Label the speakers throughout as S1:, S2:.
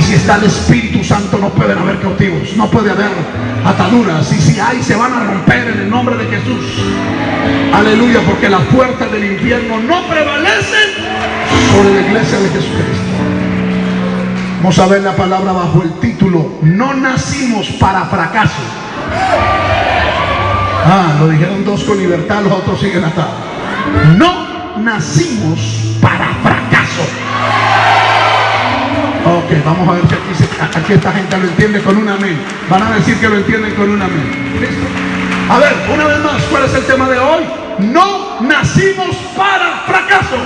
S1: Y si está el Espíritu Santo no pueden haber cautivos, no puede haber ataduras. Y si hay, se van a romper en el nombre de Jesús. Aleluya, porque las puertas del infierno no prevalecen sobre la iglesia de Jesucristo. Vamos a ver la palabra bajo el título, no nacimos para fracaso. Ah, lo dijeron dos con libertad, los otros siguen atados. No nacimos para fracaso. Ok, vamos a ver si aquí, esta gente lo entiende con un amén. Van a decir que lo entienden con un amén. ¿Listo? A ver, una vez más, ¿cuál es el tema de hoy? No nacimos para fracaso.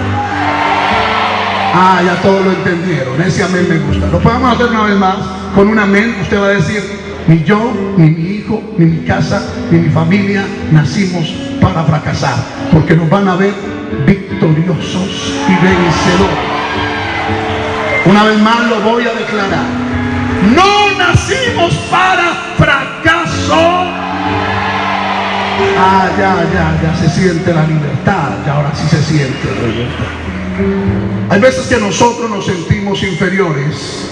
S1: Ah, ya todos lo entendieron. Ese amén me gusta. Lo podemos hacer una vez más con un amén. Usted va a decir, ni yo, ni mi hijo, ni mi casa, ni mi familia nacimos para fracasar. Porque nos van a ver victoriosos y vencedores. Una vez más lo voy a declarar. No nacimos para fracaso. Ah, ya, ya, ya se siente la libertad. Ya ahora sí se siente la libertad. Hay veces que nosotros nos sentimos inferiores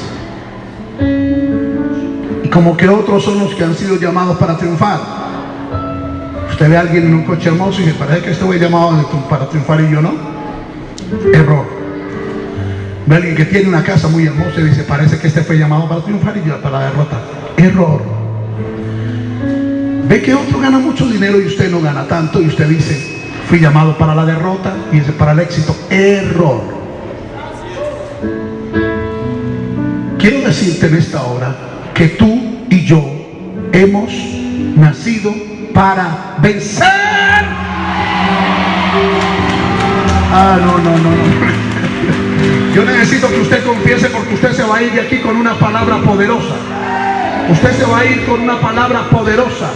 S1: y como que otros son los que han sido llamados para triunfar. Usted ve a alguien en un coche hermoso y me parece que este fue llamado para triunfar y yo no. Error. Ve alguien que tiene una casa muy hermosa y dice, parece que este fue llamado para triunfar y yo para derrotar. Error. Ve que otro gana mucho dinero y usted no gana tanto y usted dice, fui llamado para la derrota y ese para el éxito. Error. Quiero decirte en esta hora que tú y yo hemos nacido para vencer. Ah, no, no, no, no. Yo necesito que usted confiese porque usted se va a ir de aquí con una palabra poderosa. Usted se va a ir con una palabra poderosa.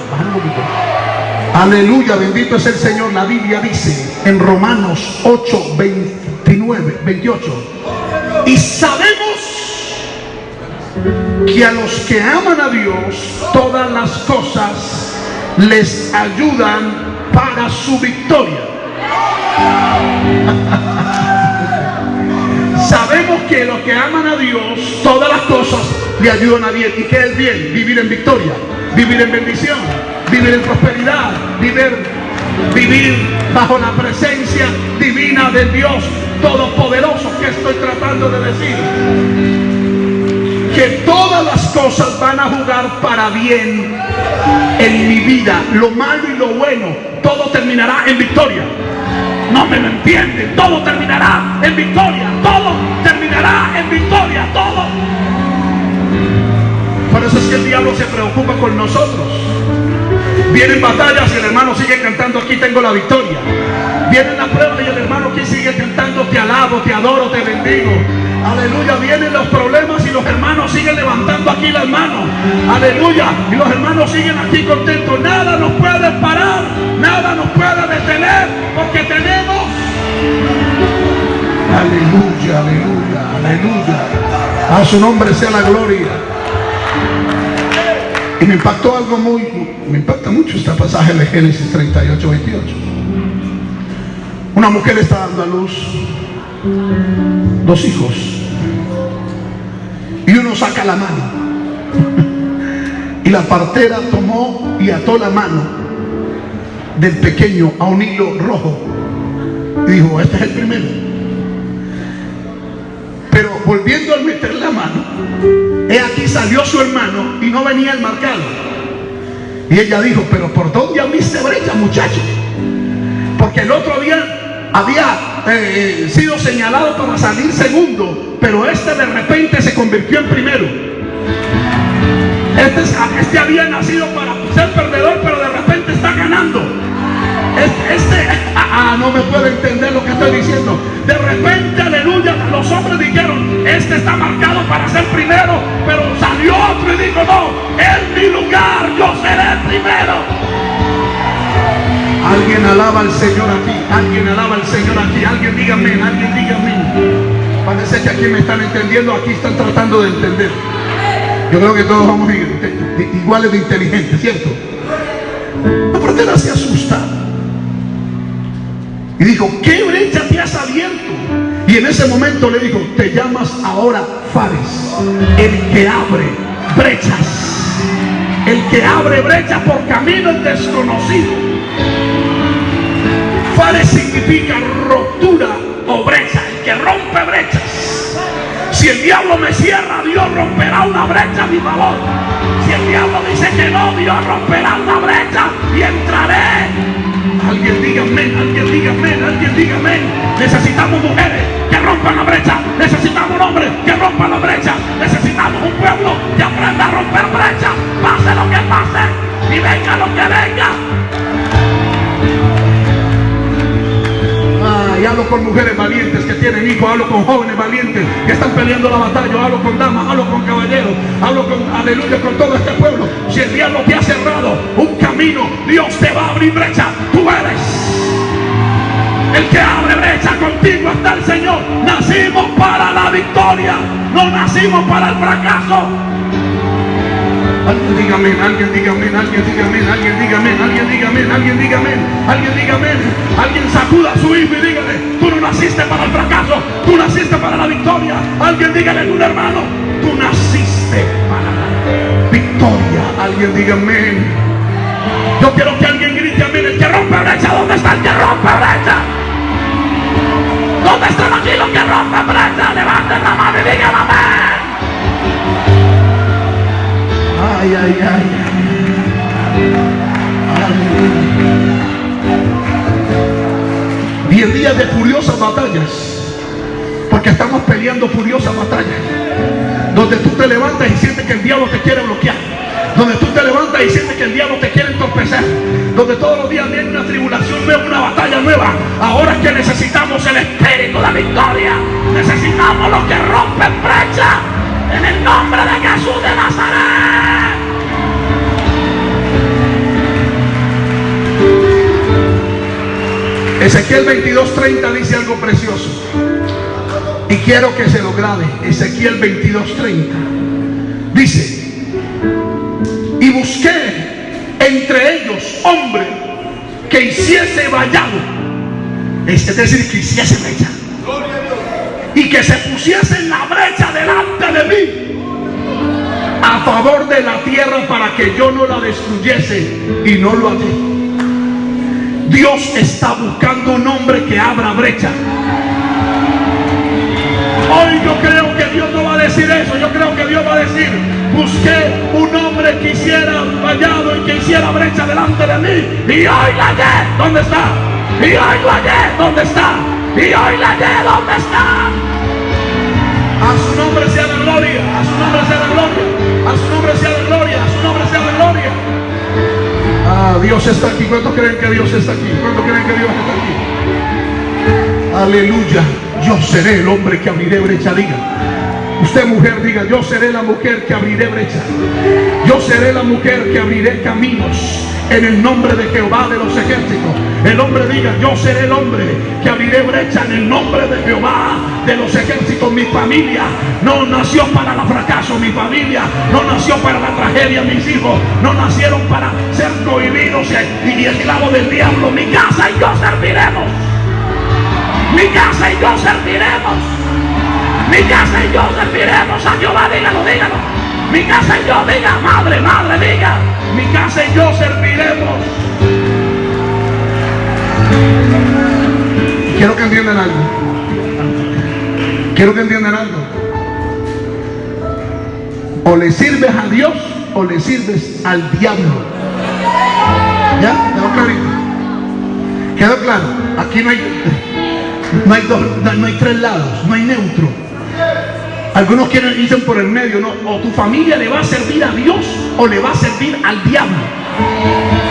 S1: Aleluya, bendito es el Señor. La Biblia dice en Romanos 8, 29, 28. Y sabemos que a los que aman a Dios todas las cosas les ayudan para su victoria. Sabemos que los que aman a Dios todas las cosas le ayudan a bien. ¿Y qué es bien? Vivir en victoria, vivir en bendición, vivir en prosperidad, vivir, vivir bajo la presencia divina del Dios Todopoderoso que estoy tratando de decir que todas las cosas van a jugar para bien en mi vida. Lo malo y lo bueno, todo terminará en victoria. No me lo entienden. Todo terminará en victoria. Todo terminará en victoria. Todo. Por eso es que el diablo se preocupa con nosotros. Vienen batallas y el hermano sigue cantando, aquí tengo la victoria. Vienen las pruebas y el hermano aquí sigue cantando, te alabo, te adoro, te bendigo. Aleluya, vienen los problemas y los hermanos siguen levantando aquí las manos. Aleluya, y los hermanos siguen aquí contentos. Nada nos puede parar, nada nos puede detener, porque tenemos... Aleluya, aleluya, aleluya. A su nombre sea la gloria. Y me impactó algo muy, me impacta mucho este pasaje de Génesis 38, 28. Una mujer está dando a luz dos hijos. Y uno saca la mano. Y la partera tomó y ató la mano del pequeño a un hilo rojo. Y dijo, este es el primero. Pero volviendo a meter la mano, he aquí salió su hermano y no venía el marcado. Y ella dijo, pero ¿por dónde abriste brecha, muchacho? Porque el otro día había eh, sido señalado para salir segundo, pero este de repente se convirtió en primero. Este, este había nacido para ser perdedor, pero de repente está ganando. Este, este no me puede entender lo que estoy diciendo. De repente, aleluya, los hombres dijeron, este está marcado para ser primero, pero salió otro y dijo, no, es mi lugar, yo seré primero. Alguien alaba al Señor aquí. Alguien alaba al Señor aquí. Alguien dígame, alguien dígame. Parece que aquí me están entendiendo, aquí están tratando de entender. Yo creo que todos vamos iguales de inteligentes, ¿cierto? La partera se asusta. Y dijo, ¿qué brecha te has abierto? Y en ese momento le dijo, te llamas ahora Fares, el que abre brechas, el que abre brechas por caminos desconocidos. Fares significa ruptura o brecha, el que rompe brechas. Si el diablo me cierra, Dios romperá una brecha a mi favor. Si el diablo dice que no, Dios romperá una brecha y entraré. Alguien diga amén, alguien diga amén, alguien diga amén. Necesitamos mujeres que rompan la brecha. Necesitamos un hombre que rompa la brecha. Necesitamos un pueblo que aprenda a romper brecha. Pase lo que pase y venga lo que venga. Hablo con mujeres valientes que tienen hijos, hablo con jóvenes valientes que están peleando la batalla, hablo con damas, hablo con caballeros, hablo con aleluya con todo este pueblo. Si el diablo te ha cerrado un camino, Dios te va a abrir brecha. Tú eres el que abre brecha contigo está el Señor. Nacimos para la victoria, no nacimos para el fracaso. Alguien diga amén, alguien diga amén, alguien diga amén, alguien diga alguien diga amén, alguien diga amén, alguien diga. Alguien sacuda a su hijo y dígale, tú no naciste para el fracaso, tú naciste para la victoria. Alguien dígale a un hermano, tú naciste para la victoria. Alguien diga amén. Yo quiero que alguien grite amén, el que rompe brecha, ¿dónde está el que rompe brecha? ¿Dónde están aquí los que rompen brecha? Levanten la mano Ay, ay. Diez días de furiosas batallas. Porque estamos peleando furiosas batallas. Donde tú te levantas y sientes que el diablo te quiere bloquear. Donde tú te levantas y sientes que el diablo te quiere entorpecer. Donde todos los días viene una tribulación nueva, una batalla nueva. Ahora es que necesitamos el espíritu de victoria. Necesitamos los que rompen brecha. En el nombre de Jesús de Nazaret. Ezequiel 22:30 dice algo precioso. Y quiero que se lo grabe. Ezequiel 22:30. Dice, y busqué entre ellos hombre que hiciese vallado. Es decir, que hiciese brecha. Y que se pusiese en la brecha delante de mí. A favor de la tierra para que yo no la destruyese. Y no lo hallé. Dios está buscando un hombre que abra brecha. Hoy yo creo que Dios no va a decir eso. Yo creo que Dios va a decir, busqué un hombre que hiciera vallado y que hiciera brecha delante de mí. Y hoy la hallé. ¿Dónde está? Y hoy lo hallé. ¿Dónde está? Y hoy la hallé. ¿Dónde está? Dios está aquí? ¿Cuántos creen que Dios está aquí? Aleluya. Yo seré el hombre que abriré brecha. Diga. Usted mujer diga, yo seré la mujer que abriré brecha. Yo seré la mujer que abriré caminos en el nombre de Jehová de los ejércitos. El hombre diga, yo seré el hombre que abriré brecha en el nombre de Jehová de los ejércitos. Mi familia no nació para el fracaso, mi familia no nació para la tragedia, mis hijos no nacieron para ser cohibidos y esclavos del diablo. Mi casa y yo serviremos. Mi casa y yo serviremos. Mi casa y yo serviremos a Jehová, dígalo, dígalo. Mi casa y yo, diga, madre, madre, diga. Mi casa y yo serviremos. Quiero que entiendan algo. Quiero que entiendan algo. O le sirves a Dios o le sirves al diablo. ¿Ya? ¿Quedó clarito? ¿Quedó claro? Aquí no hay, no hay, dos, no hay tres lados, no hay neutro. Algunos quieren dicen por el medio, ¿no? O tu familia le va a servir a Dios o le va a servir al diablo.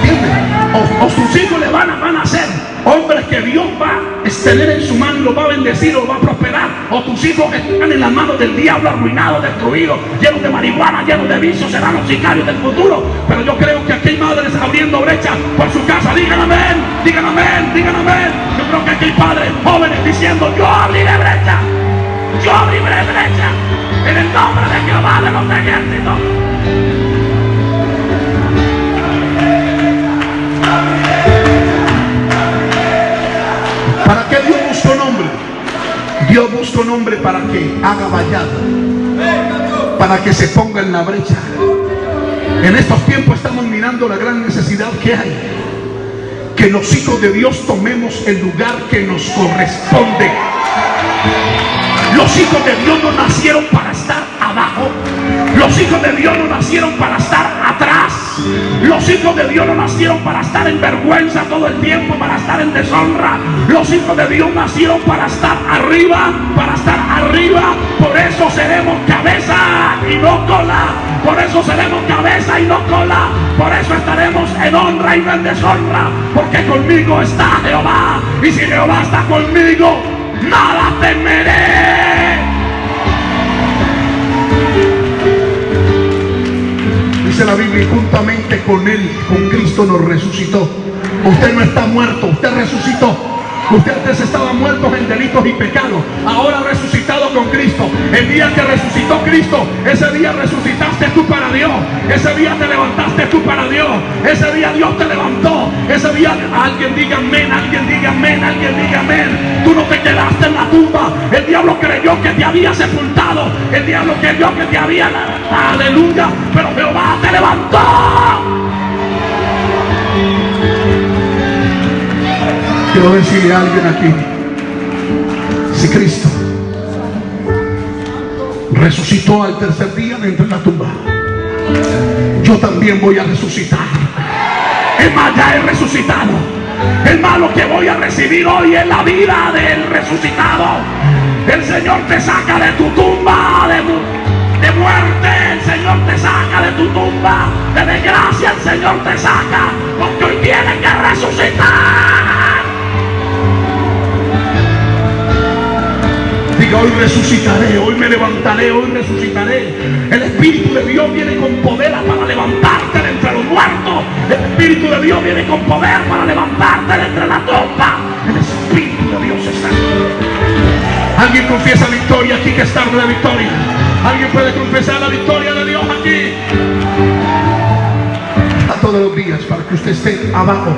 S1: ¿Entiendes? O, o sus hijos le van a, van a ser hombres que Dios va a tener en su mano y los va a bendecir o va a prosperar. O tus hijos están en las manos del diablo arruinados, destruidos, llenos de marihuana, llenos de vicios, serán los sicarios del futuro. Pero yo creo que aquí hay madres abriendo brechas por su casa. Digan amén, digan amén, digan amén. Yo creo que aquí hay padres jóvenes diciendo, yo abriré brecha. Yo abriré brecha en el nombre de Jehová de los ejércitos. ¿Para qué Dios busca un hombre? Dios busca un hombre para que haga vallado. para que se ponga en la brecha. En estos tiempos estamos mirando la gran necesidad que hay. Que los hijos de Dios tomemos el lugar que nos corresponde. Los hijos de Dios no nacieron para estar abajo. Los hijos de Dios no nacieron para estar atrás. Los hijos de Dios no nacieron para estar en vergüenza todo el tiempo, para estar en deshonra. Los hijos de Dios nacieron para estar arriba, para estar arriba. Por eso seremos cabeza y no cola. Por eso seremos cabeza y no cola. Por eso estaremos en honra y no en deshonra. Porque conmigo está Jehová. Y si Jehová está conmigo, nada temeré. Dice la Biblia, y juntamente con Él, con Cristo nos resucitó. Usted no está muerto, usted resucitó. Usted antes estaba muerto en delitos y pecados. Ahora resucitado con Cristo. El día que resucitó Cristo, ese día resucitaste tú para Dios. Ese día te levantaste tú para Dios. Ese día Dios te levantó. Ese día alguien diga amén, alguien diga amén, alguien diga amén. Tú no te quedaste en la tumba. El diablo creyó que te había sepultado. El diablo creyó que te había... Aleluya. Pero Jehová te levantó. Quiero decirle a alguien aquí, si Cristo resucitó al tercer día de entre la tumba, yo también voy a resucitar. Es más, ya he resucitado. El malo que voy a recibir hoy es la vida del resucitado. El Señor te saca de tu tumba, de, de muerte. El Señor te saca de tu tumba. De desgracia el Señor te saca. Porque hoy tiene que resucitar. Hoy resucitaré, hoy me levantaré, hoy resucitaré. El Espíritu de Dios viene con poder para levantarte de entre los muertos. El Espíritu de Dios viene con poder para levantarte de entre la tumba. El Espíritu de Dios está aquí. Alguien confiesa victoria aquí que es tarde de victoria. Alguien puede confesar la victoria de Dios aquí. A todos los días para que usted esté abajo.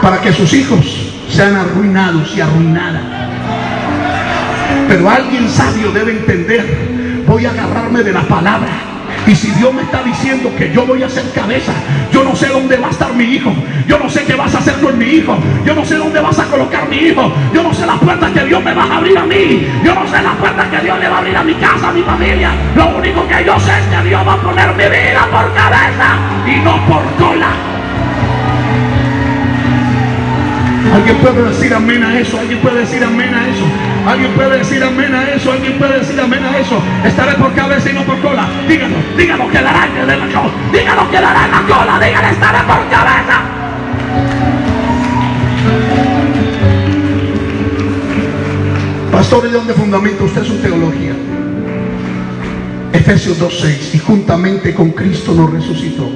S1: Para que sus hijos sean arruinados y arruinadas. Pero alguien sabio debe entender, voy a agarrarme de la palabra. Y si Dios me está diciendo que yo voy a ser cabeza, yo no sé dónde va a estar mi hijo. Yo no sé qué vas a hacer con mi hijo. Yo no sé dónde vas a colocar mi hijo. Yo no sé las puertas que Dios me va a abrir a mí. Yo no sé las puertas que Dios le va a abrir a mi casa, a mi familia. Lo único que yo sé es que Dios va a poner mi vida por cabeza y no por cola. Alguien puede decir amén a eso. Alguien puede decir amén a eso. Alguien puede decir amén a eso. Alguien puede decir amén a eso. Estaré por cabeza y no por cola. Dígalo, dígalo, quedará en la cola. Dígalo, quedará en la cola. Dígalo, estaré por cabeza. Pastor, ¿de dónde fundamenta usted su teología? Efesios 2.6 y juntamente con Cristo nos resucitó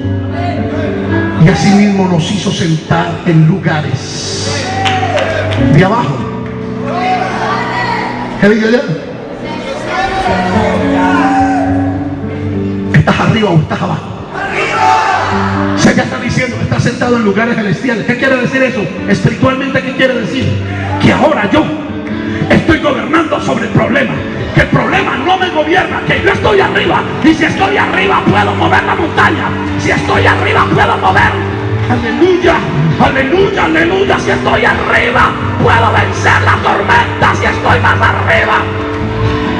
S1: y asimismo nos hizo sentar en lugares de abajo ¿Qué digo yo? ¿Estás arriba o estás abajo? Sé que está diciendo, que estás sentado en lugares celestiales. ¿Qué quiere decir eso? Espiritualmente, ¿qué quiere decir? Que ahora yo estoy gobernando sobre el problema. Que el problema no me gobierna, que yo estoy arriba. Y si estoy arriba puedo mover la montaña. Si estoy arriba puedo mover. Aleluya, aleluya, aleluya. Si estoy arriba puedo vencer la tormenta si estoy más arriba.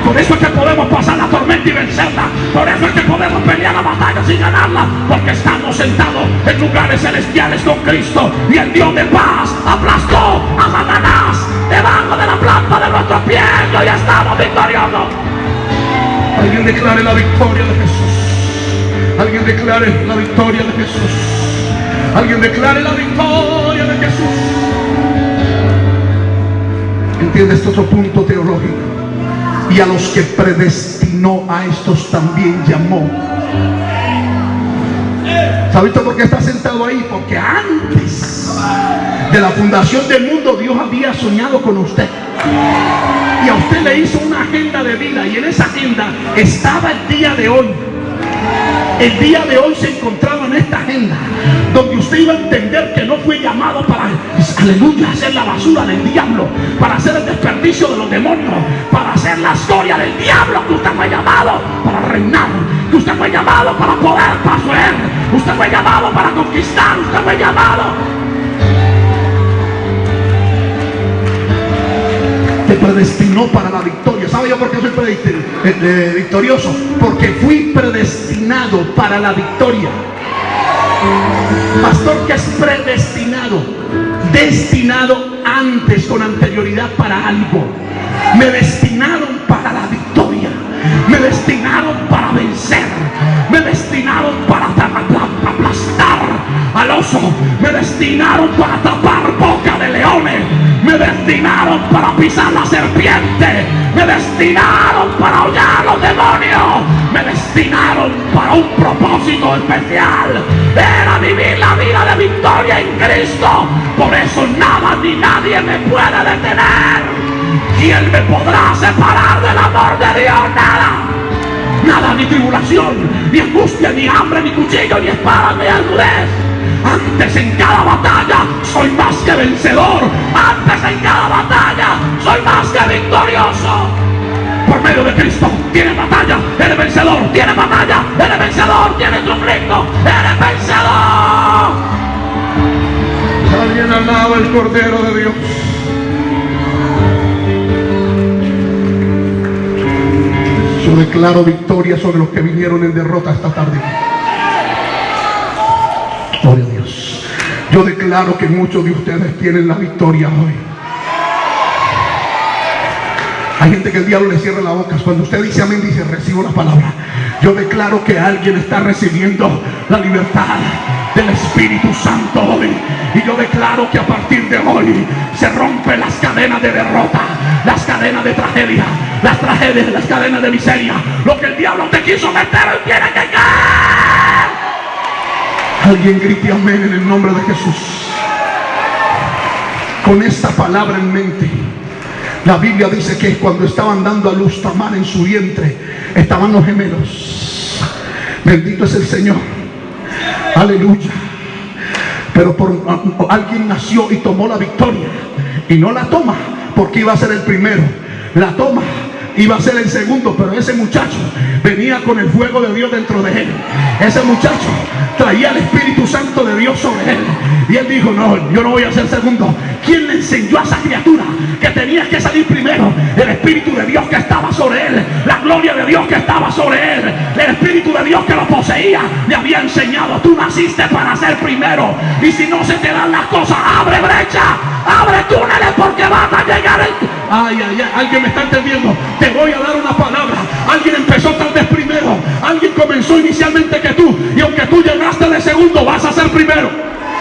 S1: Por eso es que podemos pasar la tormenta y vencerla. Por eso es que podemos pelear la batalla sin ganarla. Porque estamos sentados en lugares celestiales con Cristo. Y el Dios de paz aplastó a Satanás debajo de la planta de nuestro pie. Y hoy estamos victoriosos. Alguien declare la victoria de Jesús. Alguien declare la victoria de Jesús. Alguien declare la victoria de Jesús. ¿Entiende este otro punto teológico? Y a los que predestinó a estos también llamó. ¿Sabes por qué está sentado ahí? Porque antes de la fundación del mundo Dios había soñado con usted. Y a usted le hizo una agenda de vida y en esa agenda estaba el día de hoy. El día de hoy se encontraba en esta agenda. Donde usted iba a entender que no fue llamado para, aleluya, hacer la basura del diablo, para hacer el desperdicio de los demonios, para hacer la historia del diablo, que usted fue llamado para reinar, que usted fue llamado para poder poseer, usted fue llamado para conquistar, usted fue llamado. Te predestinó para la victoria. ¿Sabe yo por qué soy? Eh, eh, victorioso? Porque fui predestinado para la victoria. Pastor que es predestinado, destinado antes con anterioridad para algo. Me destinaron para la victoria. Me destinaron para vencer. Me destinaron para aplastar al oso. Me destinaron para tapar boca de leones. Me destinaron para pisar la serpiente. Me destinaron para aullar los demonios. Me destinaron para un propósito especial. Era vivir la vida de victoria en Cristo. Por eso nada ni nadie me puede detener. ¿Quién me podrá separar del amor de Dios? Nada. Nada, ni tribulación, ni angustia, ni hambre, ni cuchillo, ni espada, ni agudez. Antes en cada batalla soy más que vencedor. Antes en cada batalla soy más que victorioso. Por medio de Cristo tiene batalla, eres vencedor, tiene batalla, eres vencedor, tiene conflicto, eres vencedor.
S2: Alguien alaba el Cordero de Dios. Yo declaro victoria sobre los que vinieron en derrota esta tarde. Yo declaro que muchos de ustedes tienen la victoria hoy. Hay gente que el diablo le cierra la boca. Cuando usted dice amén, dice recibo la palabra. Yo declaro que alguien está recibiendo la libertad del Espíritu Santo hoy. Y yo declaro que a partir de hoy se rompen las cadenas de derrota, las cadenas de tragedia, las tragedias, las cadenas de miseria. Lo que el diablo te quiso meter, él tiene que caer. Alguien grite amén en el nombre de Jesús. Con esta palabra en mente. La Biblia dice que cuando estaban dando a luz Tamar en su vientre, estaban los gemelos. Bendito es el Señor. Aleluya. Pero por alguien nació y tomó la victoria. Y no la toma porque iba a ser el primero. La toma iba a ser el segundo, pero ese muchacho venía con el fuego de Dios dentro de él. Ese muchacho traía el Espíritu Santo de Dios sobre él. Y él dijo, no, yo no voy a ser segundo. ¿Quién le enseñó a esa criatura que tenía que salir primero? El Espíritu de Dios que estaba sobre él. La gloria de Dios que estaba sobre él. El Espíritu de Dios que lo poseía. Le había enseñado, tú naciste para ser primero. Y si no se te dan las cosas, abre brecha. Abre túneles porque van a llegar el... Ay, ay, ay, alguien me está entendiendo. Te voy a dar una palabra. Alguien empezó tal vez primero. Alguien comenzó inicialmente que tú. Y aunque tú llegaste de segundo, vas a ser primero.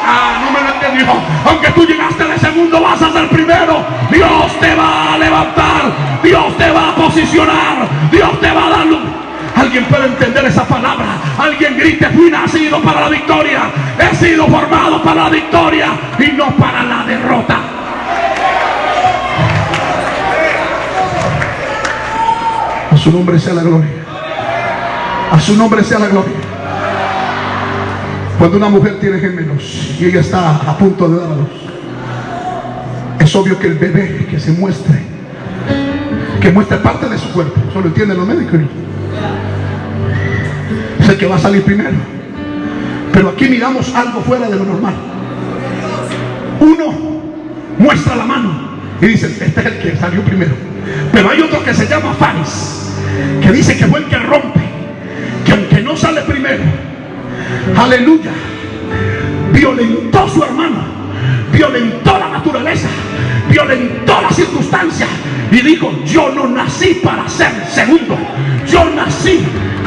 S2: Ah, no me lo entendió. Aunque tú llegaste de segundo, vas a ser primero. Dios te va a levantar. Dios te va a posicionar. Dios te va a dar luz. Alguien puede entender esa palabra. Alguien grite, fui nacido para la victoria. He sido formado para la victoria y no para la derrota. Su nombre sea la gloria. A su nombre sea la gloria. Cuando una mujer tiene gemelos y ella está a punto de dar a luz, es obvio que el bebé que se muestre, que muestre parte de su cuerpo, solo entienden los médicos, es el que va a salir primero. Pero aquí miramos algo fuera de lo normal. Uno muestra la mano y dice, este es el que salió primero. Pero hay otro que se llama Faris, que dice que fue el que rompe, que aunque no sale primero, aleluya, violentó su hermano, violentó la naturaleza, violentó las circunstancias y dijo, yo no nací para ser segundo, yo nací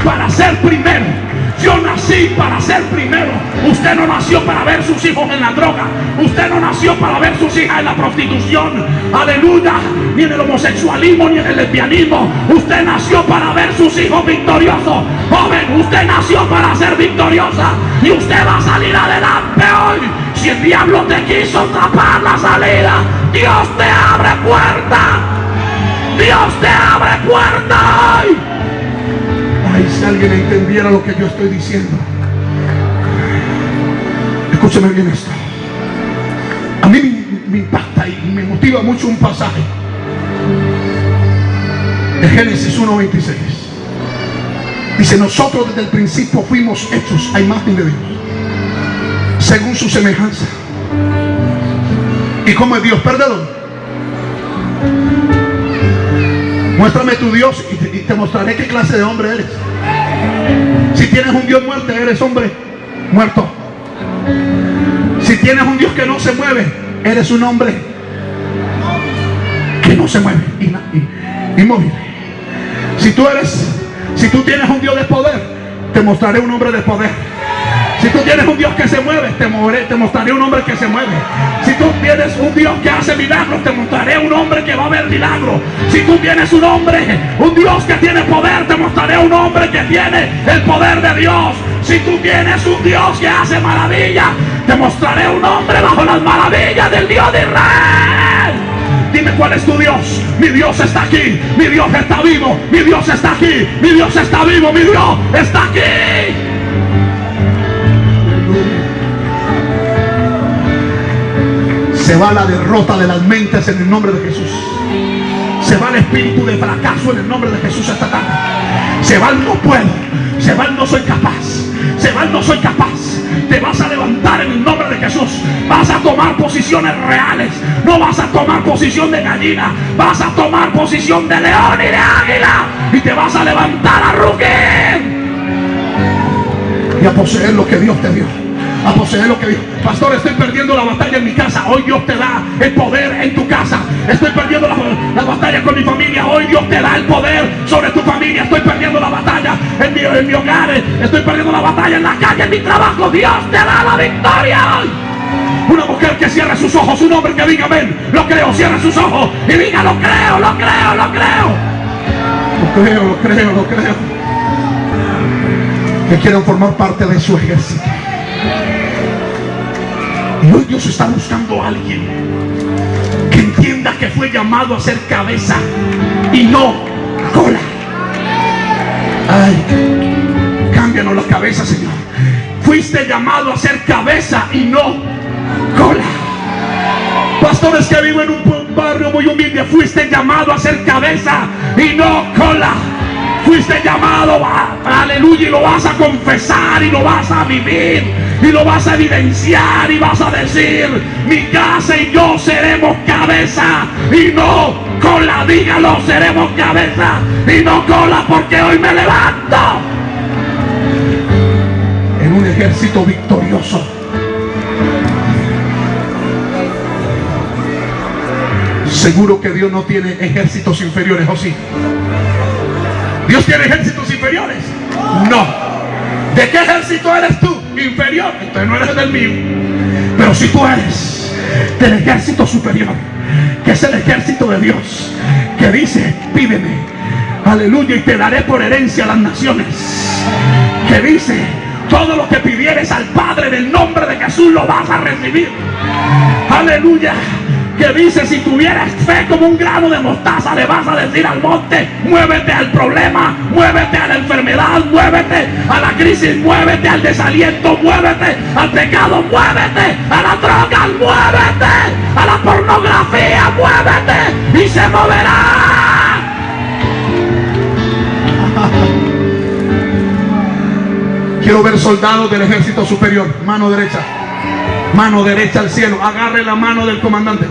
S2: para ser primero. Yo nací para ser primero. Usted no nació para ver sus hijos en la droga. Usted no nació para ver sus hijas en la prostitución. Aleluya. Ni en el homosexualismo ni en el lesbianismo. Usted nació para ver sus hijos victoriosos. Joven, usted nació para ser victoriosa. Y usted va a salir adelante hoy. Si el diablo te quiso tapar la salida, Dios te abre puerta. Dios te abre puerta hoy. Ay, si alguien entendiera lo que yo estoy diciendo. Escúcheme bien esto. A mí me, impacta y me motiva mucho un pasaje de Génesis 1.26. Dice, nosotros desde el principio fuimos hechos a imagen de Dios, según su semejanza. ¿Y cómo es Dios? Perdón. Muéstrame tu Dios y te, mostraré qué clase de hombre eres. Si tienes un Dios muerto, eres hombre muerto. Si tienes un Dios que no se mueve, eres un hombre que no se mueve, inmóvil. Si tú eres, si tú tienes un Dios de poder, te mostraré un hombre de poder. Si tú tienes un Dios que se mueve, te, moveré- te mostraré un hombre que se mueve. Si tú tienes un Dios que hace milagros, te mostraré un hombre que va a ver milagros. Si tú tienes un hombre, un Dios que tiene poder, te mostraré un hombre que tiene el poder de Dios. Si tú tienes un Dios que hace maravillas, te mostraré un hombre bajo las maravillas del Dios de Israel. Dime cuál es tu Dios. Mi Dios está aquí. Mi Dios está vivo. Mi Dios está aquí. Mi Dios está vivo. Mi Dios está aquí. Se va la derrota de las mentes en el nombre de Jesús. Se va el espíritu de fracaso en el nombre de Jesús esta tarde. Se va el no puedo. Se va el no soy capaz. Se va el no soy capaz. Te vas a levantar en el nombre de Jesús. Vas a tomar posiciones reales. No vas a tomar posición de gallina. Vas a tomar posición de león y de águila. Y te vas a levantar a rugir. Y a poseer lo que Dios te dio. A poseer lo que Dios. Pastor, estoy perdiendo la batalla en mi casa. Hoy Dios te da el poder en tu casa. Estoy perdiendo la, la batalla con mi familia. Hoy Dios te da el poder sobre tu familia. Estoy perdiendo la batalla en mi, en mi hogar. Estoy perdiendo la batalla en la calle, en mi trabajo. Dios te da la victoria. Una mujer que cierre sus ojos, un hombre que diga amén. Lo creo, cierre sus ojos y diga lo creo, lo creo, lo creo. Lo creo, lo creo, lo creo. Que quieran formar parte de su ejército. Y Dios está buscando a alguien que entienda que fue llamado a ser cabeza y no cola. Ay, cámbianos la cabeza, Señor. Fuiste llamado a ser cabeza y no cola. Pastores que viven en un barrio muy humilde, fuiste llamado a ser cabeza y no cola. Fuiste llamado, aleluya, y lo vas a confesar y lo vas a vivir y lo vas a evidenciar y vas a decir, mi casa y yo seremos cabeza y no cola. Dígalo, seremos cabeza y no cola porque hoy me levanto en un ejército victorioso. Seguro que Dios no tiene ejércitos inferiores, ¿o sí? ¿Dios tiene ejércitos inferiores? No. ¿De qué ejército eres tú? Inferior. Entonces no eres del mío. Pero si tú eres del ejército superior, que es el ejército de Dios, que dice, pídeme, aleluya, y te daré por herencia a las naciones. Que dice, todo lo que pidieres al Padre en el nombre de Jesús lo vas a recibir. Aleluya. Que dice, si tuvieras fe como un grano de mostaza, le vas a decir al monte, muévete al problema, muévete a la enfermedad, muévete a la crisis, muévete al desaliento, muévete al pecado, muévete a la droga, muévete a la pornografía, muévete y se moverá. Quiero ver soldados del ejército superior, mano derecha. Mano derecha al cielo. Agarre la mano del comandante.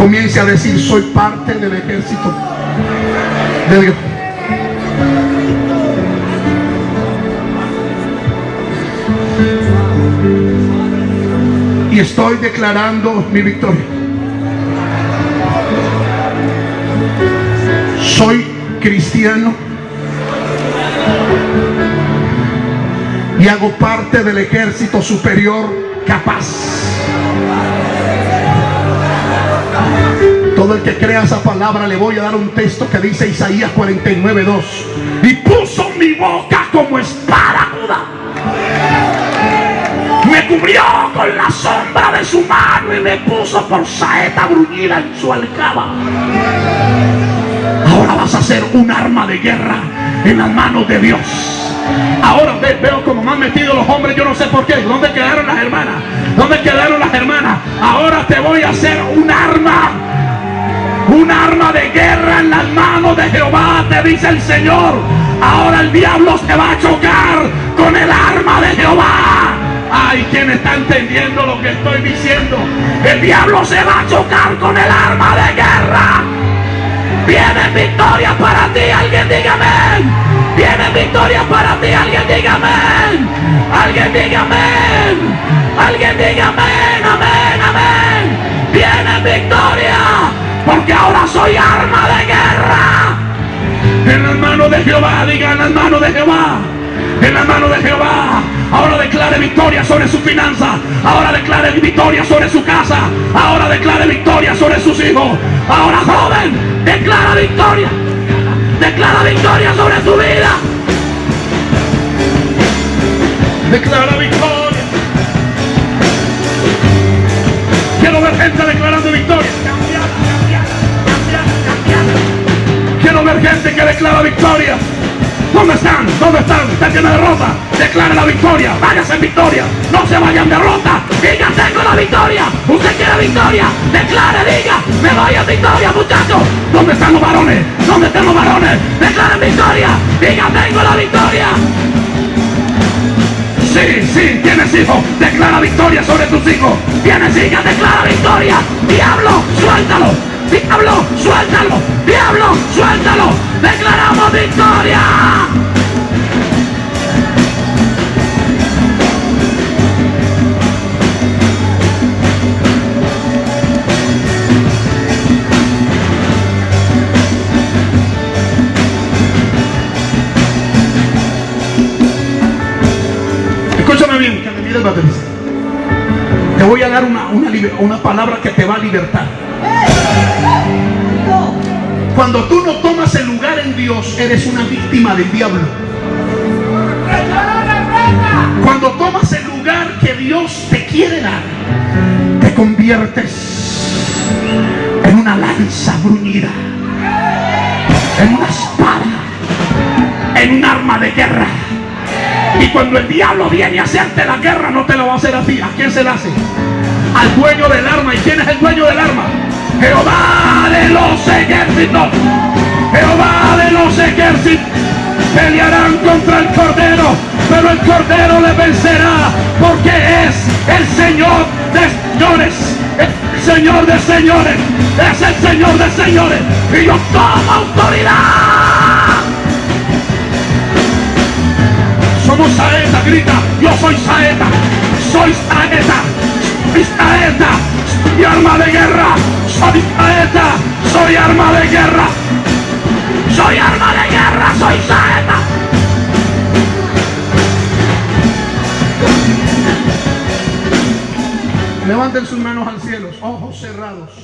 S2: Comience a decir, soy parte del ejército de Dios. Y estoy declarando mi victoria. Soy cristiano y hago parte del ejército superior capaz. Todo el que crea esa palabra le voy a dar un texto que dice Isaías 49, 2. Y puso mi boca como espada. Me cubrió con la sombra de su mano y me puso por saeta bruñida en su alcaba. Ahora vas a ser un arma de guerra
S1: en las manos de Dios. Ahora veo como me han metido los hombres, yo no sé por qué. ¿Dónde quedaron las hermanas? ¿Dónde quedaron las hermanas? Ahora te voy a hacer un arma. Un arma de guerra en las manos de Jehová, te dice el Señor. Ahora el diablo se va a chocar con el arma de Jehová. Ay, ¿quién está entendiendo lo que estoy diciendo? El diablo se va a chocar con el arma de guerra. Viene victoria para ti, alguien dígame. Viene victoria para ti, alguien dígame. Alguien dígame. Alguien dígame. Amén, amén. Viene victoria. Porque ahora soy arma de guerra. En las manos de Jehová, diga en las manos de Jehová en la mano de Jehová. Ahora declare victoria sobre su finanza. Ahora declare victoria sobre su casa. Ahora declare victoria sobre sus hijos. Ahora joven, declara victoria. Declara victoria sobre tu vida. Declara victoria. Quiero ver gente declarando victoria. Quiero ver gente que declara victoria. ¿Dónde están? ¿Dónde están? Usted tiene derrota. Declare la victoria. Váyase en victoria. No se vayan derrota. Diga, tengo la victoria. Usted quiere victoria. Declare, diga, me voy a victoria, muchachos. ¿Dónde están los varones? ¿Dónde están los varones? Declare victoria. Diga, tengo la victoria. Sí, sí, tienes hijos. Declara victoria sobre tus hijos. Tienes hijas, declara victoria. Diablo, suéltalo. Diablo, suéltalo. Diablo, suéltalo. Declaramos victoria. Escúchame bien, que me Te voy a dar una, una palabra que te va a libertar. Cuando tú no tomas el lugar en Dios, eres una víctima del diablo. Cuando tomas el lugar que Dios te quiere dar, te conviertes en una lanza bruñida, en una espada, en un arma de guerra. Y cuando el diablo viene a hacerte la guerra, no te lo va a hacer a ti. ¿A quién se la hace? Al dueño del arma. ¿Y quién es el dueño del arma? Jehová de los ejércitos, Jehová de los ejércitos, pelearán contra el Cordero, pero el Cordero le vencerá, porque es el Señor de señores, el Señor de señores, es el Señor de señores, y yo tomo autoridad. Somos saeta, grita, yo soy saeta, soy saeta, soy saeta, soy arma de guerra, soy saeta, soy arma de guerra. Soy arma de guerra, soy saeta. Levanten sus manos al cielo, ojos cerrados.